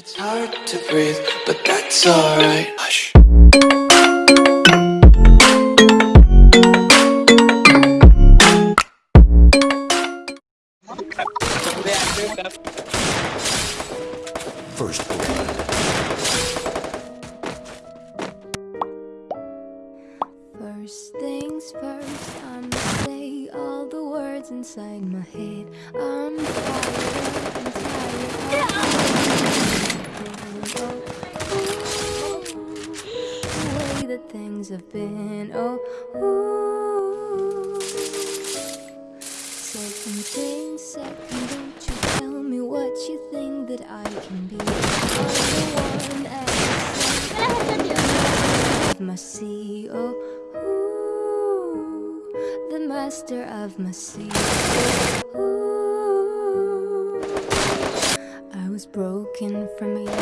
It's hard to breathe, but that's alright. Hush. First blood. First things first, I'ma say all the words inside my head. I'm fired up and tired that things have been. Oh, ooh. Second thing, second, don't you tell me what you think that I can be. I'm the one of my sea. Oh, ooh, the master of my sea. Oh, ooh, was broken from a young.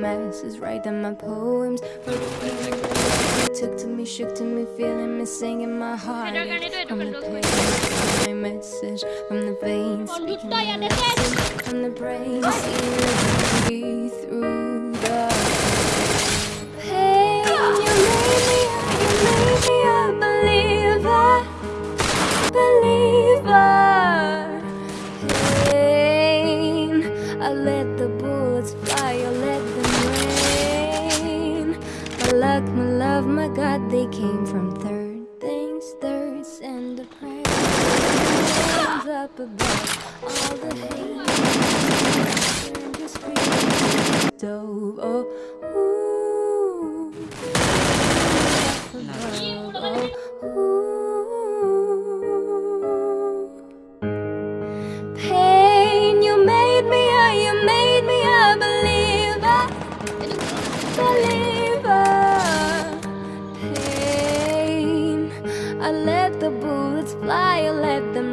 Masses write down my poems. For the people that took to me, shook to me, feeling me, singing my heart. From the pain, my message from the veins, speaking my message from the brain, I let the bullets fly, I let them rain. My luck, my love, my God, they came from third things, thirds, and a prayer. Hands up above all the hate. Stove. Oh, believer. Pain, I let the bullets fly, I let them